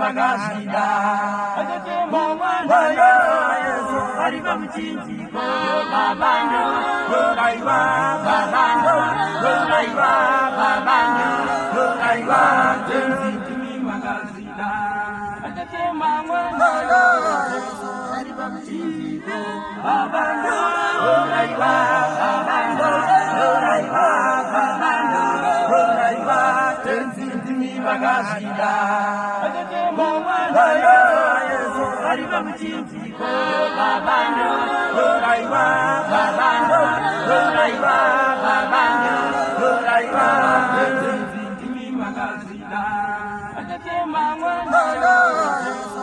bagashida mwana yesu ariba muchinjiko yesu Chico, Abando, Raiwa, Abando, Raiwa, Abando, Raiwa, Tenzindi Magashida. Mwayo, Yesu, Raiwa Mchintiko, Abando, Raiwa, Abando, Raiwa, Abando, Raiwa, Tenzindi Magashida. Mwayo, Yesu,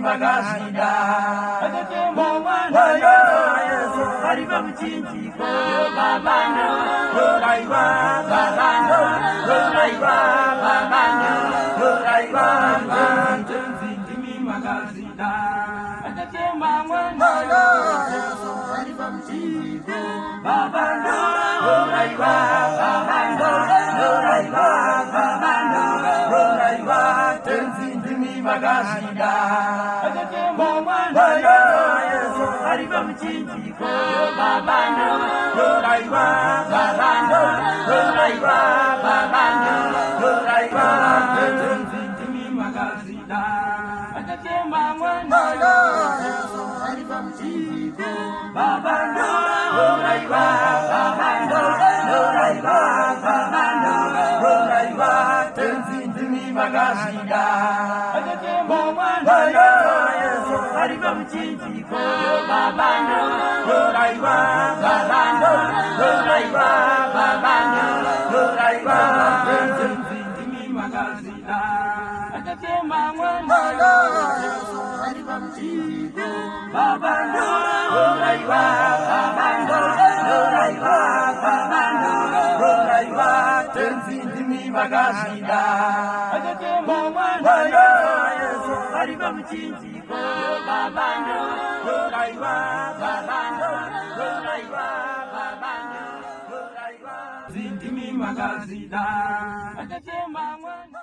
magashida hariba muchinjiko babana roraiwa babana roraiwa babana roraiwa babana ndimi magashida hariba muchinjiko babana roraiwa babana ndimi bagashida mwana yesu ariba muchinjiko babando ruraiwa babando ruraiwa babando ruraiwa tenzi ndimi bagashida mwana yesu ariba muchinjiko babando ruraiwa magazida Mwana Yesu. Ariba mchinji ko babano Loraiwa babano Loraiwa babano Loraiwa mchinji mi magazida Mwana Yesu. Ariba mchinji ko babano tenzi ndimi bagashida mwana yesu muchinjiko babando babando babando zindimi magazida mwana